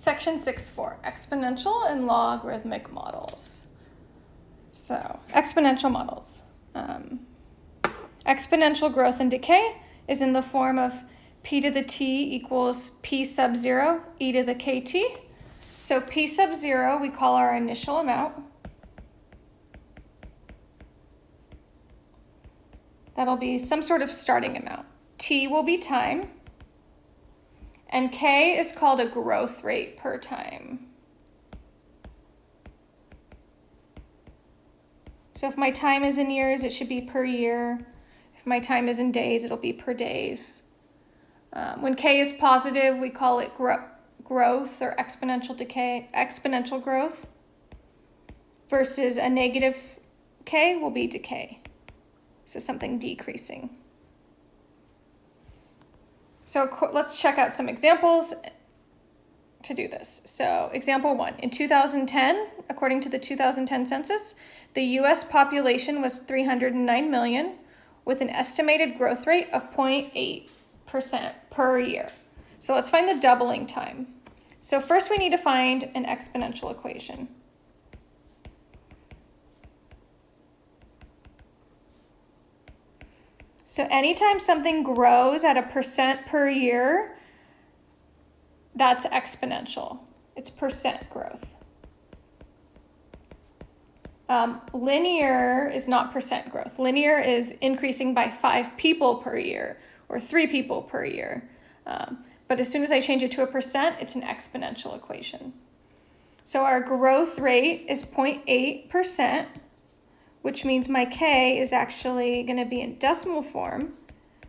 Section 6.4, exponential and logarithmic models. So, exponential models. Um, exponential growth and decay is in the form of p to the t equals p sub 0 e to the kt. So p sub 0 we call our initial amount. That'll be some sort of starting amount. t will be time. And K is called a growth rate per time. So if my time is in years, it should be per year. If my time is in days, it'll be per days. Um, when K is positive, we call it gro growth or exponential decay, exponential growth. Versus a negative K will be decay. So something decreasing. So let's check out some examples to do this. So example one, in 2010, according to the 2010 census, the US population was 309 million with an estimated growth rate of 0.8% per year. So let's find the doubling time. So first we need to find an exponential equation. So anytime something grows at a percent per year, that's exponential. It's percent growth. Um, linear is not percent growth. Linear is increasing by five people per year or three people per year. Um, but as soon as I change it to a percent, it's an exponential equation. So our growth rate is 0.8% which means my k is actually going to be in decimal form,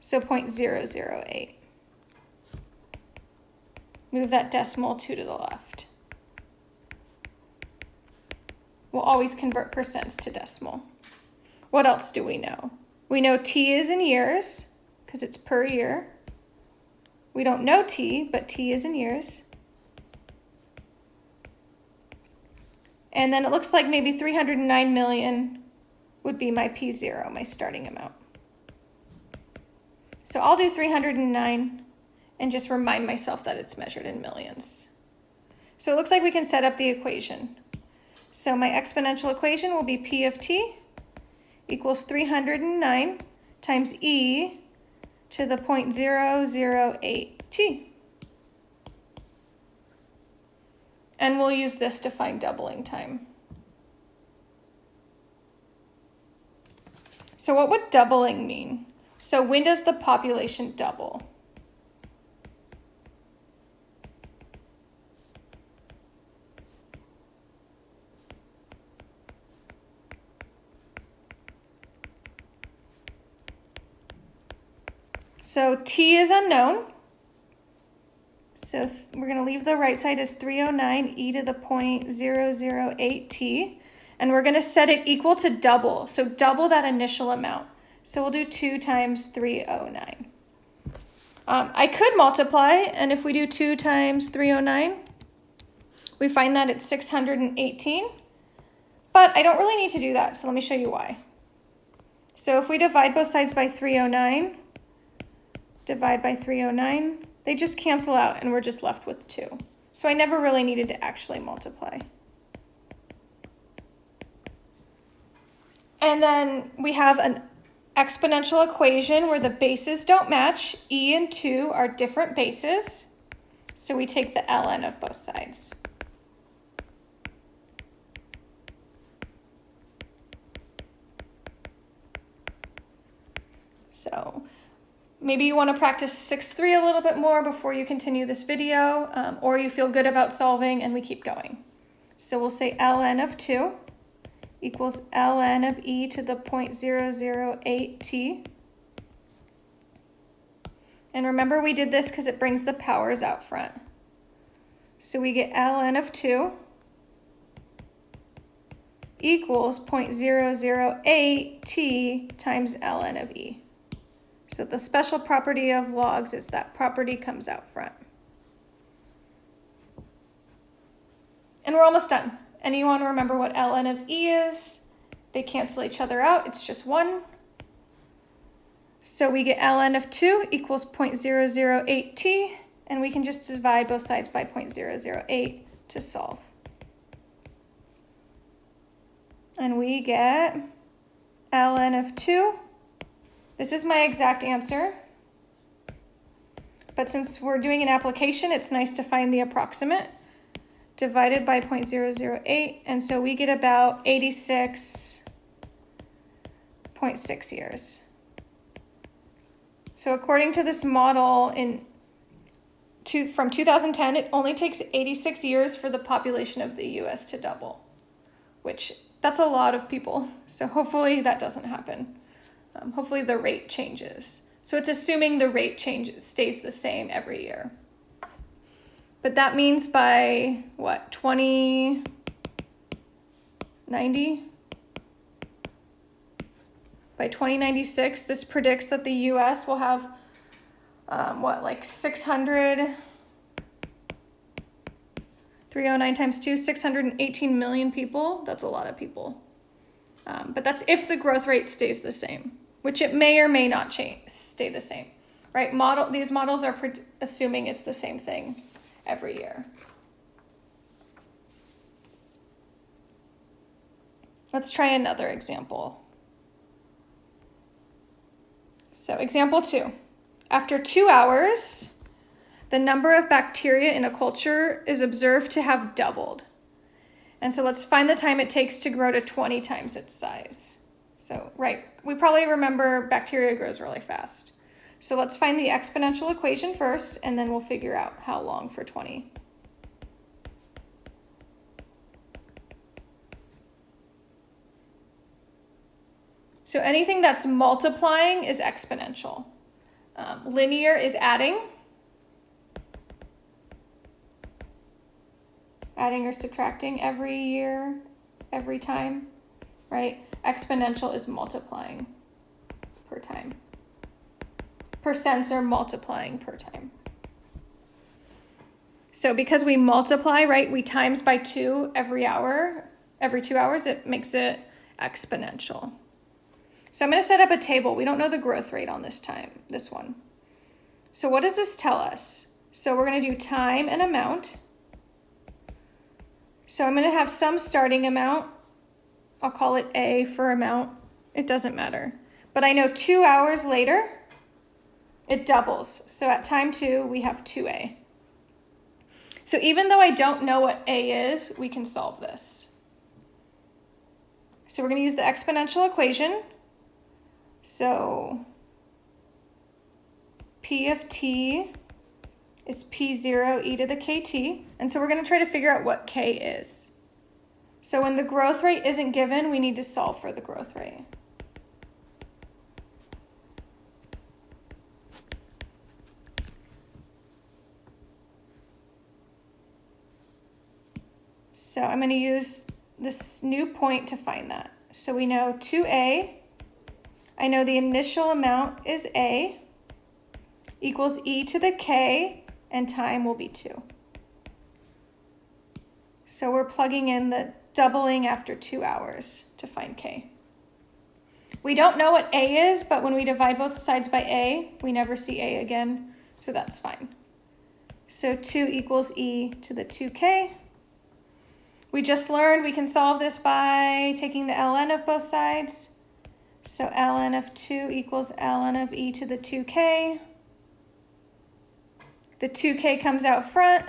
so 0.008. Move that decimal 2 to the left. We'll always convert percents to decimal. What else do we know? We know t is in years, because it's per year. We don't know t, but t is in years. And then it looks like maybe 309 million would be my P0, my starting amount. So I'll do 309 and just remind myself that it's measured in millions. So it looks like we can set up the equation. So my exponential equation will be P of t equals 309 times e to the 0.008 t. And we'll use this to find doubling time. So what would doubling mean? So when does the population double? So t is unknown. So we're going to leave the right side as 309 e to the 0.008 t and we're going to set it equal to double. So double that initial amount. So we'll do 2 times 309. Um, I could multiply, and if we do 2 times 309, we find that it's 618. But I don't really need to do that, so let me show you why. So if we divide both sides by 309, divide by 309, they just cancel out and we're just left with 2. So I never really needed to actually multiply. And then we have an exponential equation where the bases don't match. E and 2 are different bases. So we take the ln of both sides. So maybe you want to practice 6-3 a little bit more before you continue this video, um, or you feel good about solving and we keep going. So we'll say ln of 2 equals ln of e to the 0.008t. And remember we did this because it brings the powers out front. So we get ln of 2 equals 0.008t times ln of e. So the special property of logs is that property comes out front. And we're almost done. Anyone remember what ln of e is? They cancel each other out. It's just 1. So we get ln of 2 equals 0.008t and we can just divide both sides by 0.008 to solve. And we get ln of 2. This is my exact answer. But since we're doing an application, it's nice to find the approximate divided by 0.008. And so we get about 86.6 years. So according to this model in to, from 2010, it only takes 86 years for the population of the US to double, which that's a lot of people. So hopefully that doesn't happen. Um, hopefully the rate changes. So it's assuming the rate changes, stays the same every year. But that means by what, 2090? By 2096, this predicts that the US will have um, what, like 600, 309 times 2, 618 million people. That's a lot of people. Um, but that's if the growth rate stays the same, which it may or may not change, stay the same, right? Model These models are assuming it's the same thing every year. Let's try another example. So example two. After two hours, the number of bacteria in a culture is observed to have doubled. And so let's find the time it takes to grow to 20 times its size. So, right, we probably remember bacteria grows really fast. So let's find the exponential equation first, and then we'll figure out how long for 20. So anything that's multiplying is exponential. Um, linear is adding. Adding or subtracting every year, every time, right? Exponential is multiplying per time. Percents are multiplying per time. So because we multiply, right, we times by two every hour, every two hours, it makes it exponential. So I'm going to set up a table. We don't know the growth rate on this time, this one. So what does this tell us? So we're going to do time and amount. So I'm going to have some starting amount. I'll call it A for amount. It doesn't matter. But I know two hours later, it doubles. So at time two, we have 2A. So even though I don't know what A is, we can solve this. So we're going to use the exponential equation. So P of t is P0 e to the kt. And so we're going to try to figure out what k is. So when the growth rate isn't given, we need to solve for the growth rate. So I'm going to use this new point to find that. So we know 2a I know the initial amount is A equals e to the k and time will be 2. So we're plugging in the doubling after two hours to find k. We don't know what a is, but when we divide both sides by a, we never see a again, so that's fine. So 2 equals e to the 2k. We just learned we can solve this by taking the ln of both sides. So ln of 2 equals ln of e to the 2k. The 2k comes out front.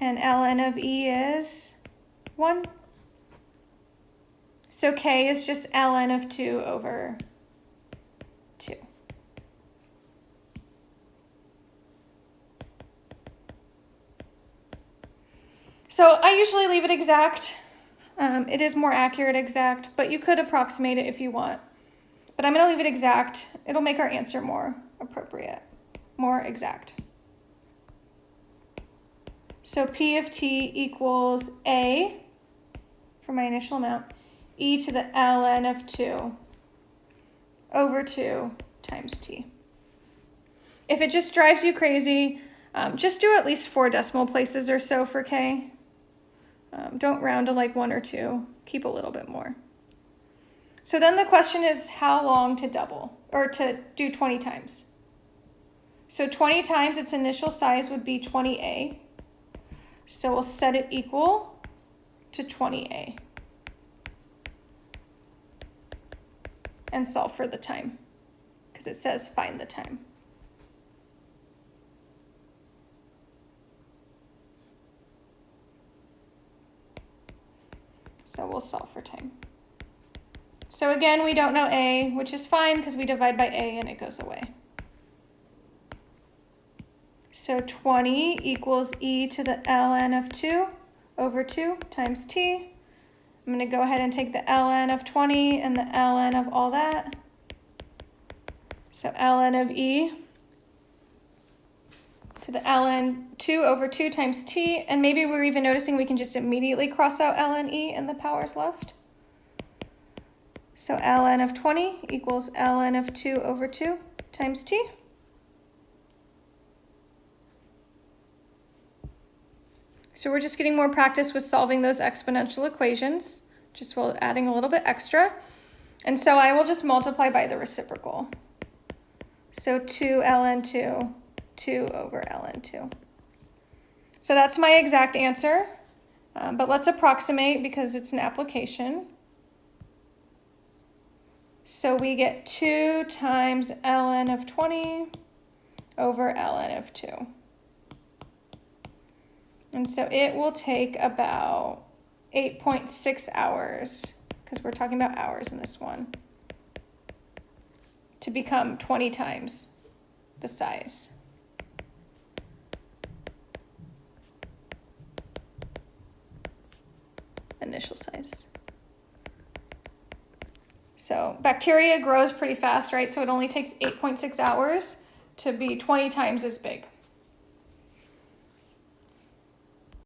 And ln of e is 1. So k is just ln of 2 over 2. So I usually leave it exact. Um, it is more accurate exact, but you could approximate it if you want. But I'm going to leave it exact. It'll make our answer more appropriate, more exact. So P of t equals A for my initial amount, e to the ln of 2 over 2 times t. If it just drives you crazy, um, just do at least four decimal places or so for k. Um, don't round to like one or two. Keep a little bit more. So then the question is how long to double or to do 20 times. So 20 times its initial size would be 20A. So we'll set it equal to 20A. And solve for the time because it says find the time. So we'll solve for time. So again, we don't know a, which is fine because we divide by a and it goes away. So 20 equals e to the ln of 2 over 2 times t. I'm going to go ahead and take the ln of 20 and the ln of all that. So ln of e to the ln 2 over 2 times t. And maybe we're even noticing we can just immediately cross out ln e and the powers left. So ln of 20 equals ln of 2 over 2 times t. So we're just getting more practice with solving those exponential equations, just while adding a little bit extra. And so I will just multiply by the reciprocal. So 2 ln 2, 2 over ln 2. So that's my exact answer, um, but let's approximate because it's an application. So we get 2 times ln of 20 over ln of 2. And so it will take about 8.6 hours, because we're talking about hours in this one, to become 20 times the size. Initial size. So bacteria grows pretty fast, right? So it only takes 8.6 hours to be 20 times as big.